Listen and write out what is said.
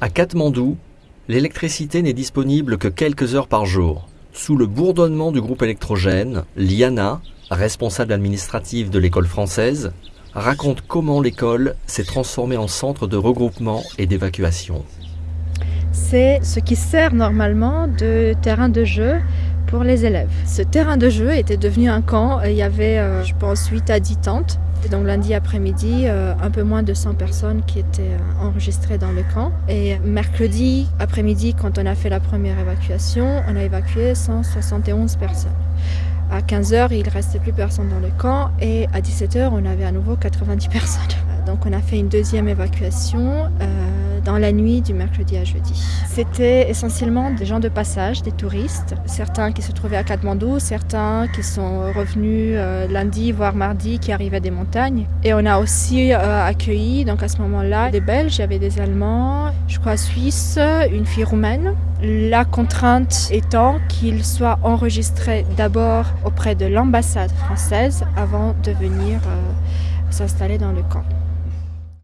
À Katmandou, l'électricité n'est disponible que quelques heures par jour. Sous le bourdonnement du groupe électrogène, Liana, responsable administrative de l'école française, raconte comment l'école s'est transformée en centre de regroupement et d'évacuation. C'est ce qui sert normalement de terrain de jeu pour les élèves. Ce terrain de jeu était devenu un camp. Il y avait, euh, je pense, 8 à 10 tentes. Donc lundi après-midi, euh, un peu moins de 100 personnes qui étaient euh, enregistrées dans le camp. Et mercredi après-midi, quand on a fait la première évacuation, on a évacué 171 personnes. À 15h, il ne restait plus personne dans le camp et à 17h, on avait à nouveau 90 personnes. Donc on a fait une deuxième évacuation dans la nuit du mercredi à jeudi. C'était essentiellement des gens de passage, des touristes, certains qui se trouvaient à Katmandou, certains qui sont revenus euh, lundi voire mardi qui arrivaient des montagnes. Et on a aussi euh, accueilli donc à ce moment-là des Belges, il y avait des Allemands, je crois Suisses, une fille roumaine. La contrainte étant qu'ils soient enregistrés d'abord auprès de l'ambassade française avant de venir euh, s'installer dans le camp.